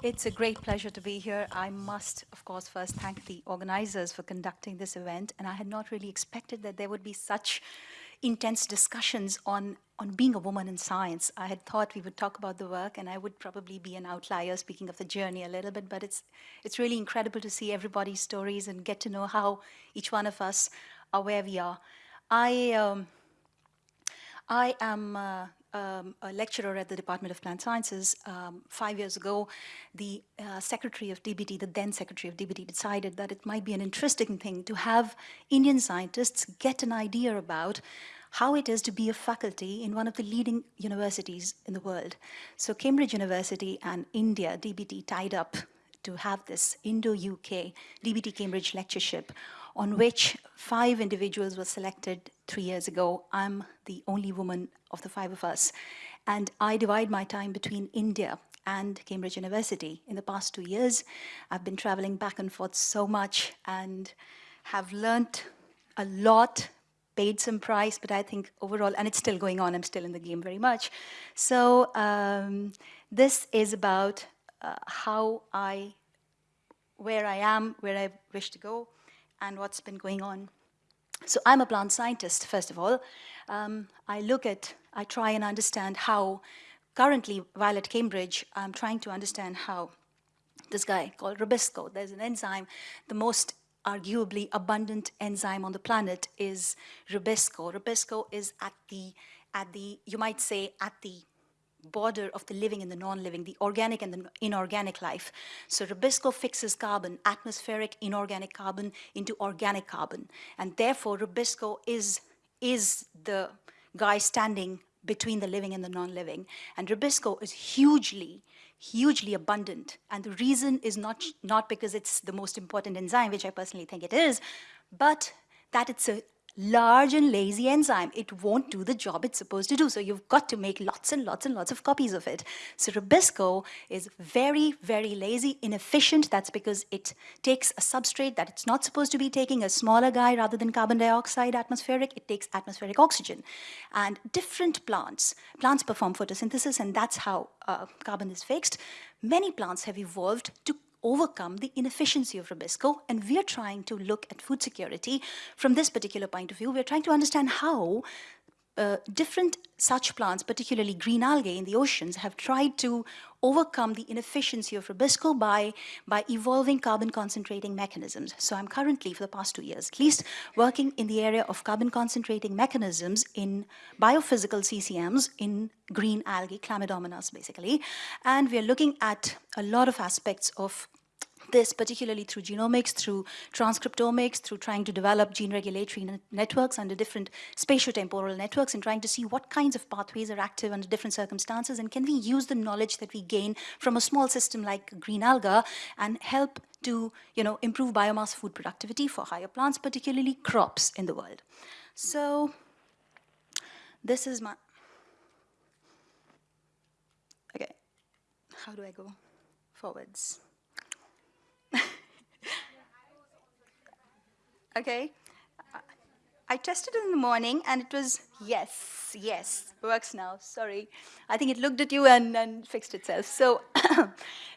It's a great pleasure to be here. I must, of course, first thank the organizers for conducting this event. And I had not really expected that there would be such intense discussions on, on being a woman in science. I had thought we would talk about the work and I would probably be an outlier speaking of the journey a little bit, but it's, it's really incredible to see everybody's stories and get to know how each one of us are where we are. I, um, I am uh, um, a lecturer at the Department of Plant Sciences. Um, five years ago, the uh, secretary of DBT, the then secretary of DBT, decided that it might be an interesting thing to have Indian scientists get an idea about how it is to be a faculty in one of the leading universities in the world. So Cambridge University and India, DBT, tied up to have this Indo-UK DBT Cambridge lectureship on which five individuals were selected three years ago. I'm the only woman of the five of us. And I divide my time between India and Cambridge University. In the past two years, I've been traveling back and forth so much and have learned a lot, paid some price, but I think overall, and it's still going on, I'm still in the game very much. So um, this is about uh, how I, where I am, where I wish to go, and what's been going on. So I'm a plant scientist, first of all. Um, I look at, I try and understand how, currently, while at Cambridge, I'm trying to understand how this guy called Rubisco, there's an enzyme, the most arguably abundant enzyme on the planet is Rubisco. Rubisco is at the, at the, you might say, at the border of the living and the non-living, the organic and the inorganic life. So Rubisco fixes carbon, atmospheric inorganic carbon into organic carbon. And therefore Rubisco is, is the guy standing between the living and the non-living. And Rubisco is hugely, hugely abundant. And the reason is not, not because it's the most important enzyme, which I personally think it is, but that it's a large and lazy enzyme. It won't do the job it's supposed to do. So you've got to make lots and lots and lots of copies of it. So Rubisco is very, very lazy, inefficient. That's because it takes a substrate that it's not supposed to be taking, a smaller guy rather than carbon dioxide atmospheric. It takes atmospheric oxygen. And different plants, plants perform photosynthesis and that's how uh, carbon is fixed. Many plants have evolved to overcome the inefficiency of Rubisco. And we're trying to look at food security from this particular point of view. We're trying to understand how uh, different such plants, particularly green algae in the oceans, have tried to overcome the inefficiency of Rubisco by, by evolving carbon concentrating mechanisms. So I'm currently, for the past two years at least, working in the area of carbon concentrating mechanisms in biophysical CCMs in green algae, chlamydomonas basically. And we're looking at a lot of aspects of this particularly through genomics, through transcriptomics, through trying to develop gene regulatory networks under different spatiotemporal networks and trying to see what kinds of pathways are active under different circumstances and can we use the knowledge that we gain from a small system like green alga and help to you know, improve biomass food productivity for higher plants, particularly crops in the world. So this is my, okay, how do I go forwards? Okay? I tested it in the morning and it was, yes, yes, works now, sorry. I think it looked at you and, and fixed itself. So,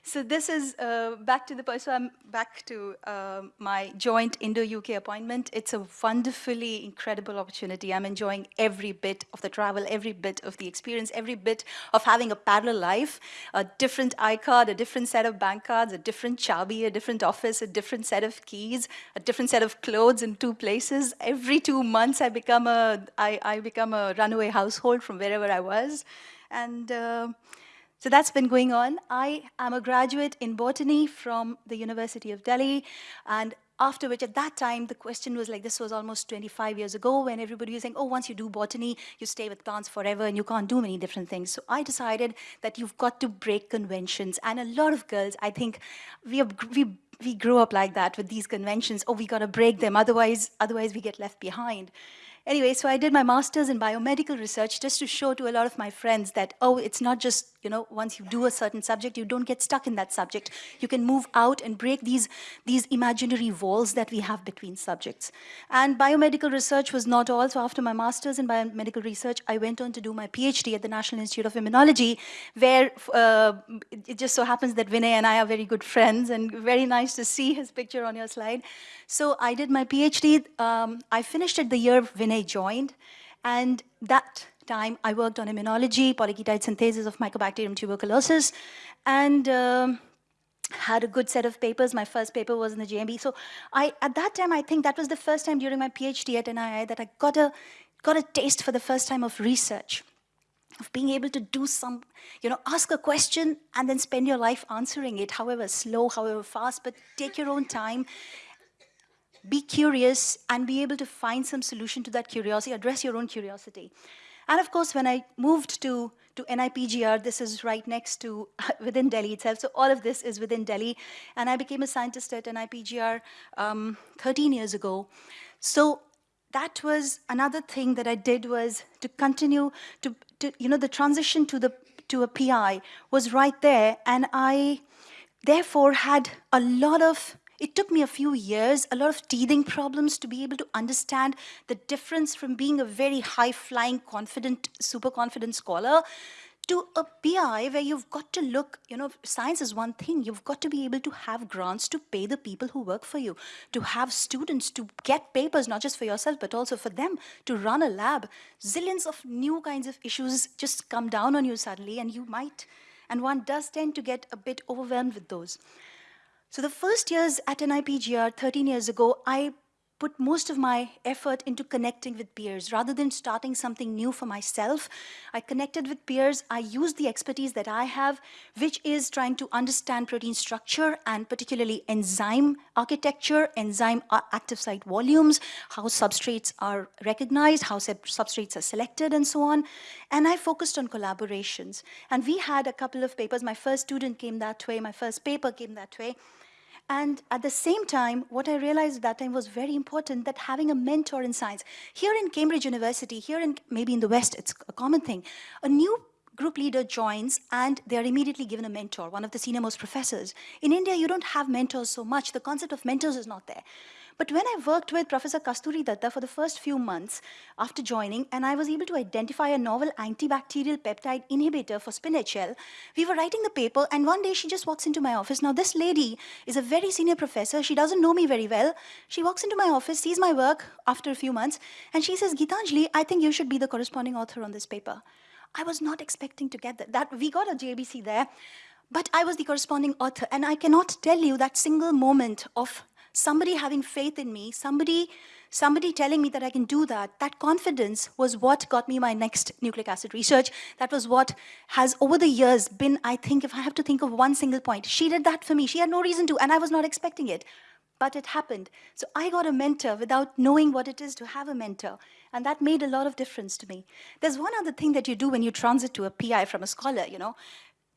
so this is uh, back to the, point. so I'm back to uh, my joint Indo-UK appointment. It's a wonderfully incredible opportunity. I'm enjoying every bit of the travel, every bit of the experience, every bit of having a parallel life, a different iCard, a different set of bank cards, a different chabi, a different office, a different set of keys, a different set of clothes in two places. Every two months I become a, I, I become a runaway household from wherever I was. And uh, so that's been going on. I am a graduate in botany from the University of Delhi. And after which, at that time, the question was like, this was almost 25 years ago when everybody was saying, oh, once you do botany, you stay with plants forever and you can't do many different things. So I decided that you've got to break conventions. And a lot of girls, I think, we, have, we, we grew up like that with these conventions. Oh, we got to break them, otherwise, otherwise we get left behind. Anyway, so I did my master's in biomedical research just to show to a lot of my friends that, oh, it's not just you know, once you do a certain subject, you don't get stuck in that subject. You can move out and break these, these imaginary walls that we have between subjects. And biomedical research was not all. So after my master's in biomedical research, I went on to do my PhD at the National Institute of Immunology, where uh, it just so happens that Vinay and I are very good friends and very nice to see his picture on your slide. So I did my PhD. Um, I finished it the year Vinay joined. And that time, I worked on immunology, polyketide synthesis of Mycobacterium tuberculosis, and um, had a good set of papers. My first paper was in the JMB. So I, at that time, I think that was the first time during my PhD at NII that I got a, got a taste for the first time of research, of being able to do some, you know, ask a question and then spend your life answering it, however slow, however fast, but take your own time be curious and be able to find some solution to that curiosity, address your own curiosity. And of course, when I moved to, to NIPGR, this is right next to, within Delhi itself. So all of this is within Delhi. And I became a scientist at NIPGR um, 13 years ago. So that was another thing that I did was to continue to, to you know, the transition to, the, to a PI was right there. And I therefore had a lot of it took me a few years, a lot of teething problems to be able to understand the difference from being a very high-flying, confident, super confident scholar to a PI where you've got to look, you know, science is one thing. You've got to be able to have grants to pay the people who work for you, to have students, to get papers, not just for yourself, but also for them, to run a lab. Zillions of new kinds of issues just come down on you suddenly and you might, and one does tend to get a bit overwhelmed with those. So the first years at NIPGR 13 years ago, I put most of my effort into connecting with peers. Rather than starting something new for myself, I connected with peers. I used the expertise that I have, which is trying to understand protein structure and particularly enzyme architecture, enzyme active site volumes, how substrates are recognized, how substrates are selected, and so on. And I focused on collaborations. And we had a couple of papers. My first student came that way. My first paper came that way. And at the same time, what I realized at that time was very important that having a mentor in science. Here in Cambridge University, here in maybe in the West, it's a common thing. A new group leader joins and they're immediately given a mentor, one of the senior most professors. In India, you don't have mentors so much. The concept of mentors is not there. But when I worked with Professor Kasturi Datta for the first few months after joining, and I was able to identify a novel antibacterial peptide inhibitor for spinach we were writing the paper, and one day she just walks into my office. Now, this lady is a very senior professor. She doesn't know me very well. She walks into my office, sees my work after a few months, and she says, Gitanjali, I think you should be the corresponding author on this paper. I was not expecting to get that. that we got a JBC there, but I was the corresponding author, and I cannot tell you that single moment of somebody having faith in me, somebody, somebody telling me that I can do that, that confidence was what got me my next nucleic acid research. That was what has over the years been, I think, if I have to think of one single point, she did that for me. She had no reason to, and I was not expecting it. But it happened. So I got a mentor without knowing what it is to have a mentor. And that made a lot of difference to me. There's one other thing that you do when you transit to a PI from a scholar, you know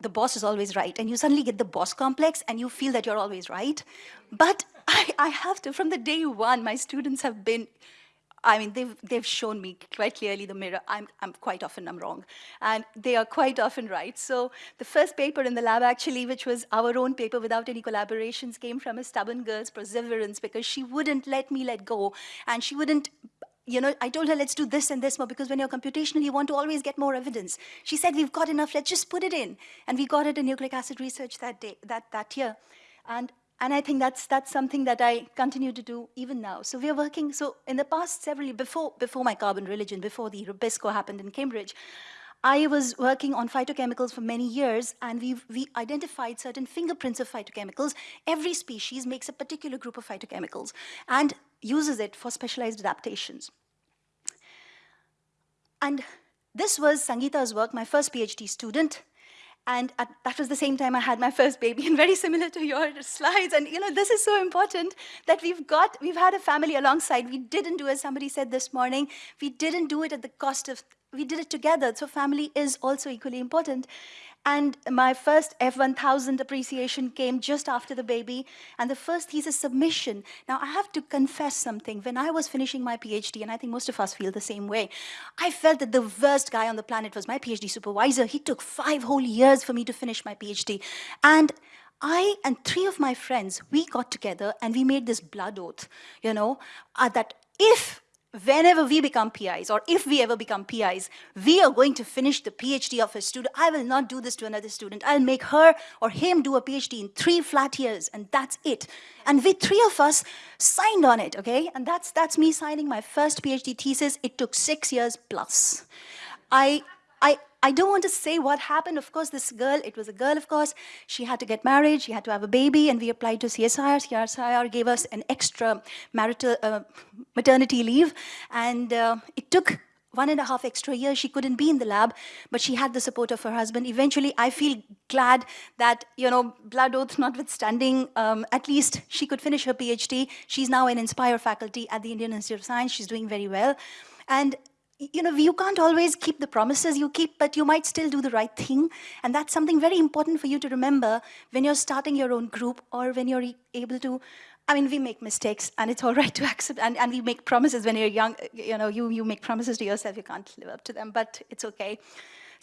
the boss is always right. And you suddenly get the boss complex and you feel that you're always right. But I, I have to, from the day one, my students have been, I mean, they've, they've shown me quite clearly the mirror. I'm, I'm quite often I'm wrong. And they are quite often right. So the first paper in the lab, actually, which was our own paper without any collaborations, came from a stubborn girl's perseverance because she wouldn't let me let go. And she wouldn't you know, I told her, let's do this and this more, because when you're computational, you want to always get more evidence. She said, we've got enough, let's just put it in. And we got it in nucleic acid research that day, that, that year. And, and I think that's, that's something that I continue to do even now. So we're working, so in the past several, before, before my carbon religion, before the Rubisco happened in Cambridge, I was working on phytochemicals for many years, and we we identified certain fingerprints of phytochemicals. Every species makes a particular group of phytochemicals and uses it for specialized adaptations. And this was Sangeeta's work, my first PhD student. And at, that was the same time I had my first baby, and very similar to your slides. And you know, this is so important that we've got, we've had a family alongside. We didn't do, as somebody said this morning, we didn't do it at the cost of we did it together. So family is also equally important. And my first F1000 appreciation came just after the baby and the first thesis submission. Now, I have to confess something. When I was finishing my PhD, and I think most of us feel the same way, I felt that the worst guy on the planet was my PhD supervisor. He took five whole years for me to finish my PhD. And I and three of my friends, we got together and we made this blood oath, you know, uh, that if whenever we become PIs, or if we ever become PIs, we are going to finish the PhD of a student. I will not do this to another student. I'll make her or him do a PhD in three flat years, and that's it. And we three of us signed on it, okay? And that's, that's me signing my first PhD thesis. It took six years plus. I, I, I don't want to say what happened. Of course, this girl, it was a girl, of course, she had to get married, she had to have a baby, and we applied to CSIR. CSIR gave us an extra marital uh, maternity leave, and uh, it took one and a half extra years. She couldn't be in the lab but she had the support of her husband. Eventually i feel glad that you know blood oath notwithstanding um, at least she could finish her phd she's now an inspire faculty at the indian institute of science. She's doing very well. And you know, you can't always keep the promises you keep, but you might still do the right thing. And that's something very important for you to remember when you're starting your own group or when you're able to, I mean, we make mistakes and it's all right to accept, and, and we make promises when you're young, you know, you, you make promises to yourself, you can't live up to them, but it's okay.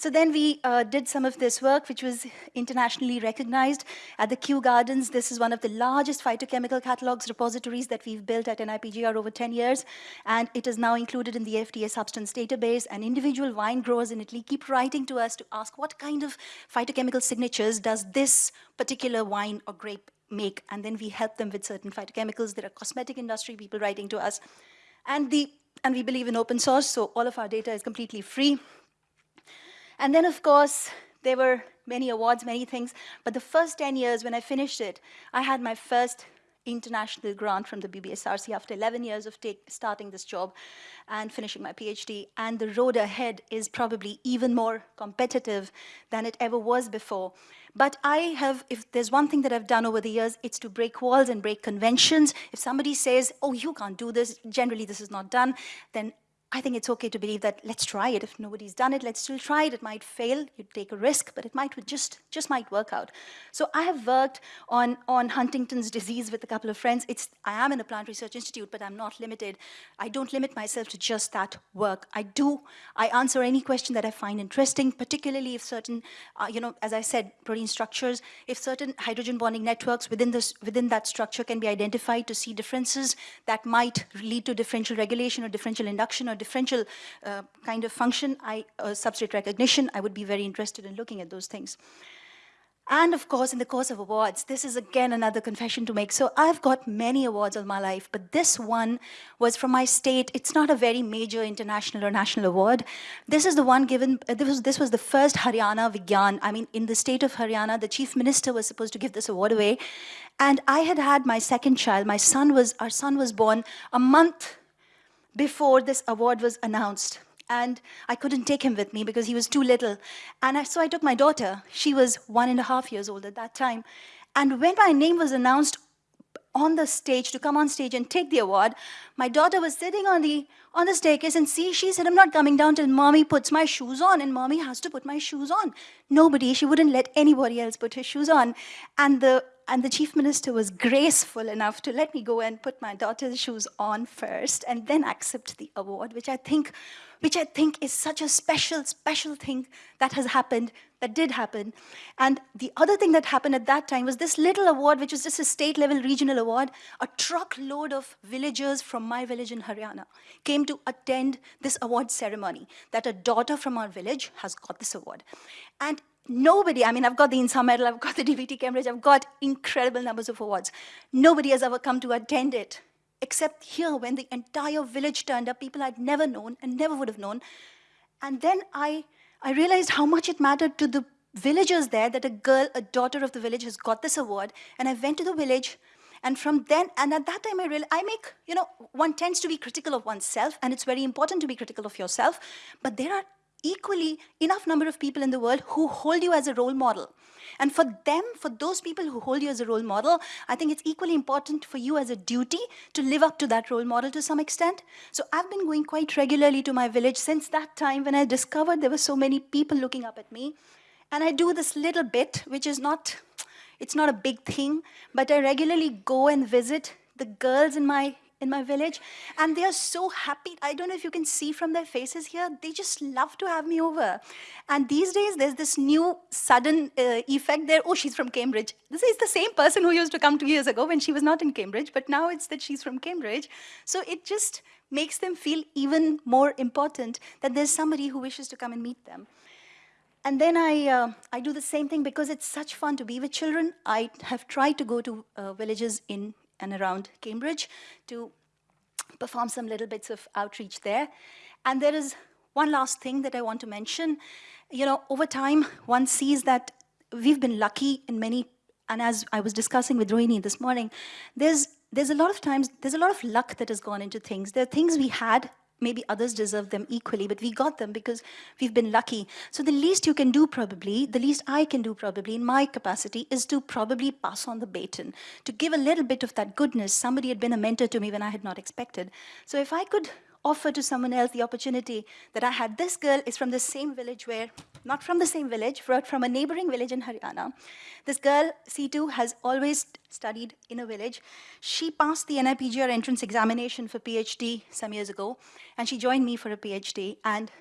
So then we uh, did some of this work, which was internationally recognized at the Kew Gardens. This is one of the largest phytochemical catalogs repositories that we've built at NIPGR over 10 years, and it is now included in the FDA substance database, and individual wine growers in Italy keep writing to us to ask what kind of phytochemical signatures does this particular wine or grape make, and then we help them with certain phytochemicals. There are cosmetic industry people writing to us, and the and we believe in open source, so all of our data is completely free. And then, of course, there were many awards, many things. But the first 10 years, when I finished it, I had my first international grant from the BBSRC after 11 years of starting this job and finishing my PhD. And the road ahead is probably even more competitive than it ever was before. But I have, if there's one thing that I've done over the years, it's to break walls and break conventions. If somebody says, oh, you can't do this, generally this is not done, then I think it's okay to believe that let's try it. If nobody's done it, let's still try it. It might fail, you take a risk, but it might just, just might work out. So I have worked on, on Huntington's disease with a couple of friends. It's, I am in a plant research institute, but I'm not limited. I don't limit myself to just that work. I do, I answer any question that I find interesting, particularly if certain, uh, you know, as I said, protein structures, if certain hydrogen bonding networks within, this, within that structure can be identified to see differences that might lead to differential regulation or differential induction or differential uh, kind of function, I, uh, substrate recognition, I would be very interested in looking at those things. And of course, in the course of awards, this is again another confession to make. So I've got many awards all my life, but this one was from my state. It's not a very major international or national award. This is the one given, uh, this, was, this was the first Haryana Vigyan. I mean, in the state of Haryana, the chief minister was supposed to give this award away. And I had had my second child. My son was, our son was born a month before this award was announced. And I couldn't take him with me because he was too little. And I, so I took my daughter. She was one and a half years old at that time. And when my name was announced on the stage to come on stage and take the award, my daughter was sitting on the on the staircase and see, she said, I'm not coming down till mommy puts my shoes on and mommy has to put my shoes on. Nobody, she wouldn't let anybody else put her shoes on. And the and the chief minister was graceful enough to let me go and put my daughter's shoes on first and then accept the award, which I think, which I think is such a special, special thing that has happened, that did happen. And the other thing that happened at that time was this little award, which was just a state level regional award, a truckload of villagers from my village in Haryana came to attend this award ceremony, that a daughter from our village has got this award. And nobody, I mean, I've got the INSA medal, I've got the DBT Cambridge, I've got incredible numbers of awards. Nobody has ever come to attend it, except here when the entire village turned up, people I'd never known and never would have known. And then I, I realized how much it mattered to the villagers there that a girl, a daughter of the village has got this award. And I went to the village and from then, and at that time I realized, I make, you know, one tends to be critical of oneself and it's very important to be critical of yourself, but there are equally enough number of people in the world who hold you as a role model. And for them, for those people who hold you as a role model, I think it's equally important for you as a duty to live up to that role model to some extent. So I've been going quite regularly to my village since that time when I discovered there were so many people looking up at me. And I do this little bit, which is not, it's not a big thing, but I regularly go and visit the girls in my in my village and they are so happy. I don't know if you can see from their faces here they just love to have me over. And these days there's this new sudden uh, effect there. Oh she's from cambridge. This is the same person who used to come two years ago when she was not in cambridge but now it's that she's from cambridge. So it just makes them feel even more important that there's somebody who wishes to come and meet them. And then I, uh, I do the same thing because it's such fun to be with children. I have tried to go to uh, villages in and around Cambridge to perform some little bits of outreach there. And there is one last thing that I want to mention. You know, over time, one sees that we've been lucky in many, and as I was discussing with Rohini this morning, there's there's a lot of times, there's a lot of luck that has gone into things. There are things we had maybe others deserve them equally, but we got them because we've been lucky. So the least you can do probably, the least I can do probably in my capacity is to probably pass on the baton, to give a little bit of that goodness. Somebody had been a mentor to me when I had not expected. So if I could offer to someone else the opportunity that I had. This girl is from the same village where, not from the same village, but from a neighboring village in Haryana. This girl, C2, has always studied in a village. She passed the NIPGR entrance examination for PhD some years ago, and she joined me for a PhD. And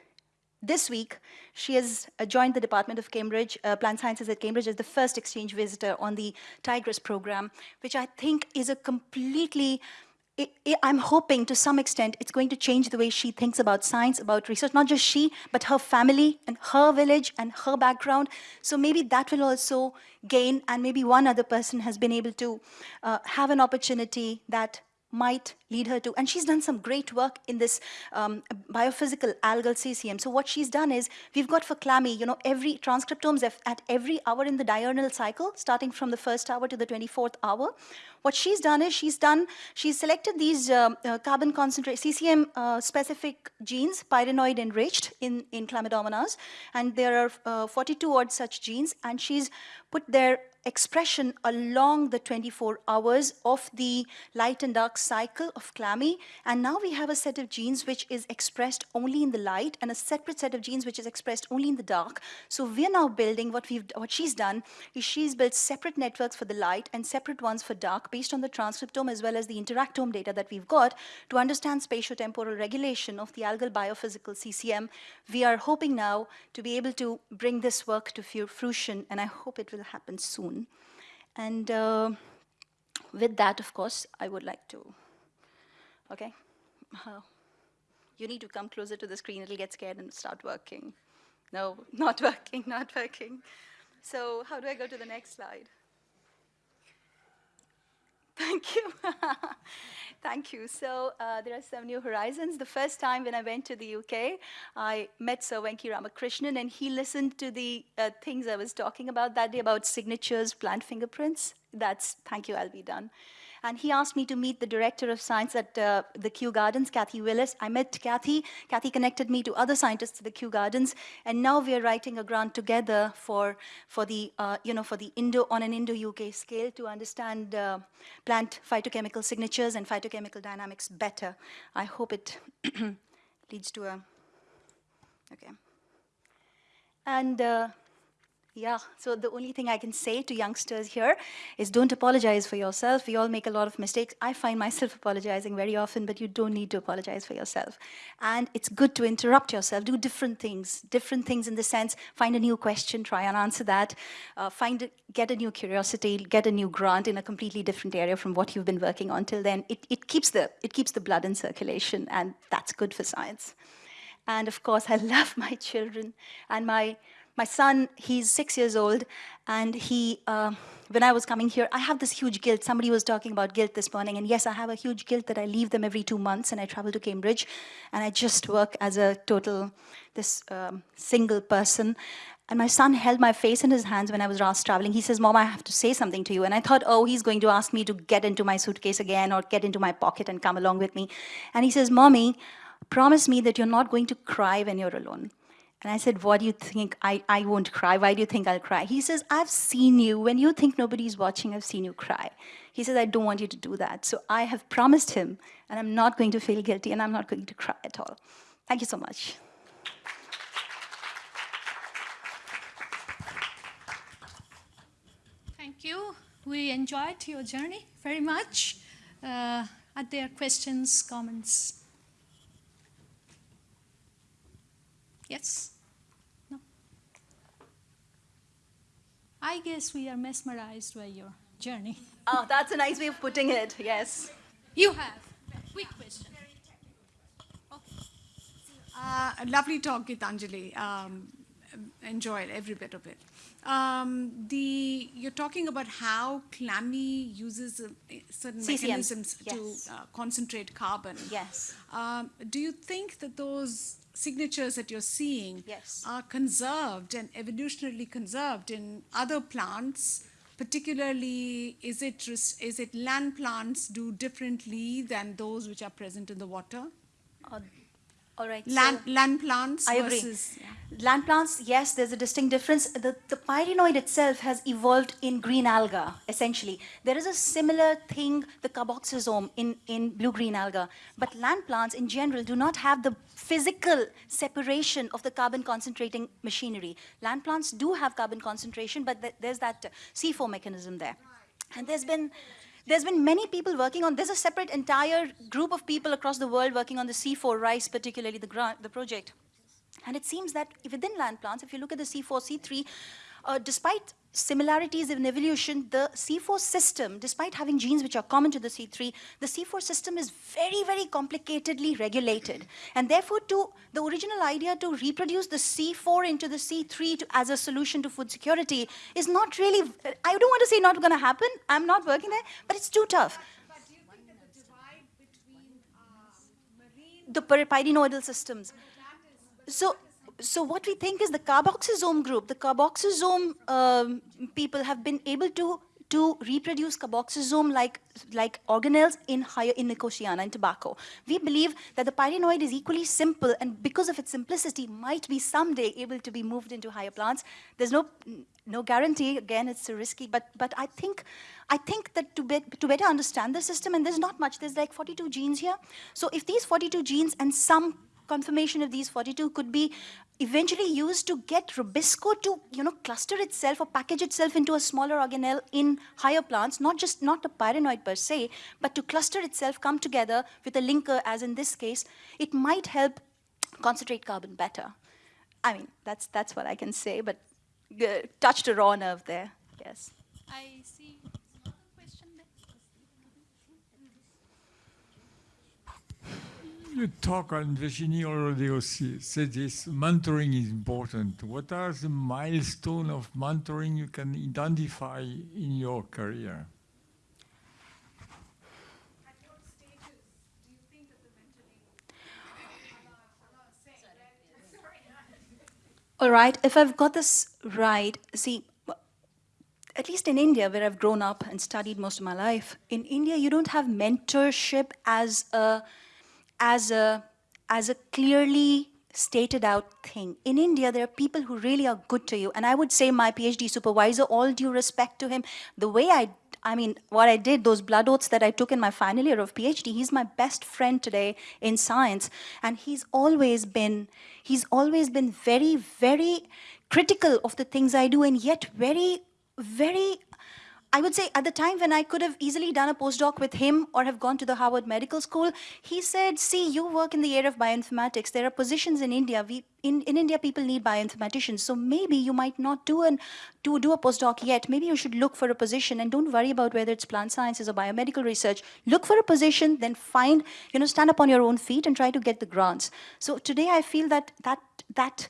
this week, she has uh, joined the Department of Cambridge, uh, Plant Sciences at Cambridge as the first exchange visitor on the TIGR2ESS program, which I think is a completely it, it, I'm hoping to some extent it's going to change the way she thinks about science, about research, not just she, but her family and her village and her background. So maybe that will also gain, and maybe one other person has been able to uh, have an opportunity that might lead her to, and she's done some great work in this um, biophysical algal CCM. So what she's done is, we've got for Chlamy, you know, every transcriptomes at every hour in the diurnal cycle, starting from the first hour to the 24th hour. What she's done is, she's done, she's selected these uh, uh, carbon concentrate, CCM uh, specific genes, pyrenoid enriched in, in Chlamydomonas, and there are uh, 42 odd such genes, and she's put their expression along the 24 hours of the light and dark cycle of Chlamy. And now we have a set of genes which is expressed only in the light and a separate set of genes which is expressed only in the dark. So we're now building what we've what she's done is she's built separate networks for the light and separate ones for dark based on the transcriptome as well as the interactome data that we've got to understand spatiotemporal regulation of the algal biophysical CCM. We are hoping now to be able to bring this work to fruition and I hope it will happen soon soon. And uh, with that, of course, I would like to, okay? Uh, you need to come closer to the screen, it'll get scared and start working. No, not working, not working. So how do I go to the next slide? Thank you. Thank you. So uh, there are some new horizons. The first time when I went to the UK, I met Sir Venki Ramakrishnan, and he listened to the uh, things I was talking about that day about signatures, plant fingerprints. That's, thank you, I'll be done. And he asked me to meet the director of science at uh, the Kew Gardens, Kathy Willis. I met Kathy. Kathy connected me to other scientists at the Kew Gardens. And now we are writing a grant together for, for the, uh, you know, for the Indo, on an Indo-UK scale to understand uh, plant phytochemical signatures and phytochemical dynamics better. I hope it leads to a, okay. And uh, yeah, so the only thing I can say to youngsters here is don't apologize for yourself. We all make a lot of mistakes. I find myself apologizing very often, but you don't need to apologize for yourself. And it's good to interrupt yourself, do different things, different things in the sense, find a new question, try and answer that, uh, find a, get a new curiosity, get a new grant in a completely different area from what you've been working on till then. It, it, keeps, the, it keeps the blood in circulation, and that's good for science. And of course, I love my children and my my son, he's six years old, and he, uh, when I was coming here, I have this huge guilt. Somebody was talking about guilt this morning, and yes, I have a huge guilt that I leave them every two months and I travel to Cambridge, and I just work as a total, this um, single person. And my son held my face in his hands when I was last traveling. He says, Mom, I have to say something to you. And I thought, oh, he's going to ask me to get into my suitcase again or get into my pocket and come along with me. And he says, Mommy, promise me that you're not going to cry when you're alone. And I said, what do you think? I, I won't cry. Why do you think I'll cry? He says, I've seen you. When you think nobody's watching, I've seen you cry. He says, I don't want you to do that. So I have promised him, and I'm not going to feel guilty, and I'm not going to cry at all. Thank you so much. Thank you. We enjoyed your journey very much. Uh, are there questions, comments? Yes? No? I guess we are mesmerized by your journey. Oh, that's a nice way of putting it, yes. You have. Quick question. Uh, lovely talk, Gitanjali. Um, enjoyed every bit of it. Um, the you're talking about how Chlamy uses uh, certain CCMs, mechanisms yes. to uh, concentrate carbon. Yes. Um, do you think that those signatures that you're seeing Yes. are conserved and evolutionarily conserved in other plants? Particularly, is it it land plants do differently than those which are present in the water? Uh, all right. so- Land land plants I agree. versus yeah. Land plants, yes, there's a distinct difference. The, the pyrenoid itself has evolved in green alga, essentially. There is a similar thing, the carboxysome, in, in blue-green alga. But land plants, in general, do not have the physical separation of the carbon concentrating machinery. Land plants do have carbon concentration, but th- there's that uh, C4 mechanism there. And there's been there's been many people working on, there's a separate entire group of people across the world working on the C4 rice, particularly the, grant, the project. And it seems that within land plants, if you look at the C4, C3, uh, despite similarities in evolution, the C4 system, despite having genes which are common to the C3, the C4 system is very, very complicatedly regulated. And therefore, to the original idea to reproduce the C4 into the C3 to, as a solution to food security is not really, I don't want to say not going to happen. I'm not working there, but it's too tough. The divide between The py- pyrenoidal systems. So, so what we think is the carboxysome group, the carboxysome um, people have been able to to reproduce carboxysome like like organelles in higher in Nicotiana in tobacco. We believe that the pyrenoid is equally simple and because of its simplicity might be someday able to be moved into higher plants. There's no no guarantee. Again, it's so risky, but but I think I think that to be, to better understand the system, and there's not much. There's like 42 genes here. So if these 42 genes and some confirmation of these 42 could be eventually used to get Rubisco to, you know, cluster itself or package itself into a smaller organelle in higher plants, not just not a pyrenoid per se, but to cluster itself, come together with a linker, as in this case, it might help concentrate carbon better. I mean, that's that's what I can say, but uh, touched a raw nerve there. Yes. I see another question there. You talk on Virginie already said this mentoring is important. What are the milestones of mentoring you can identify in your career? All right, if I've got this right, see, at least in India, where I've grown up and studied most of my life, in India, you don't have mentorship as a, as a, as a clearly stated out thing. In India, there are people who really are good to you. And I would say my PhD supervisor, all due respect to him, the way I, I mean, what I did, those blood oaths that I took in my final year of PhD, he's my best friend today in science. And he's always been, he's always been very, very critical of the things I do and yet very, very I would say at the time when I could have easily done a postdoc with him or have gone to the Harvard Medical School, he said, see, you work in the area of bioinformatics. There are positions in India. We, in, in India, people need bioinformaticians. So maybe you might not do, an, do, do a postdoc yet. Maybe you should look for a position and don't worry about whether it's plant sciences or biomedical research. Look for a position, then find, you know, stand up on your own feet and try to get the grants. So today I feel that that, that,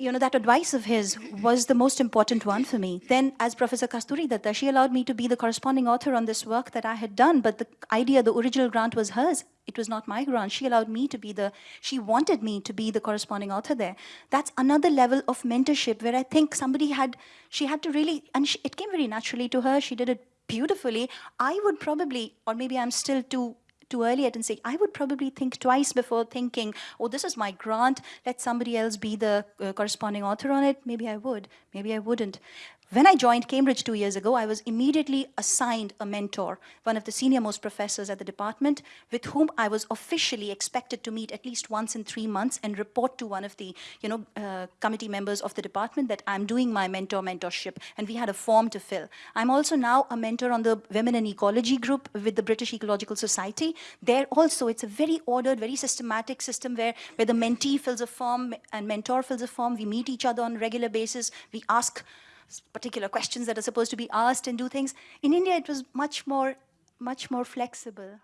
you know, that advice of his was the most important one for me. Then, as Professor Kasturi Datta, she allowed me to be the corresponding author on this work that I had done, but the idea, the original grant was hers. It was not my grant. She allowed me to be the, she wanted me to be the corresponding author there. That's another level of mentorship where I think somebody had, she had to really, and she, it came very naturally to her. She did it beautifully. I would probably, or maybe I'm still too too early at and say, I would probably think twice before thinking, oh, this is my grant, let somebody else be the uh, corresponding author on it. Maybe I would, maybe I wouldn't. When I joined Cambridge two years ago, I was immediately assigned a mentor, one of the senior most professors at the department, with whom I was officially expected to meet at least once in three months and report to one of the you know, uh, committee members of the department that I'm doing my mentor mentorship. And we had a form to fill. I'm also now a mentor on the Women in Ecology group with the British Ecological Society. There also, it's a very ordered, very systematic system where, where the mentee fills a form and mentor fills a form. We meet each other on a regular basis. We ask particular questions that are supposed to be asked and do things. In India, it was much more, much more flexible.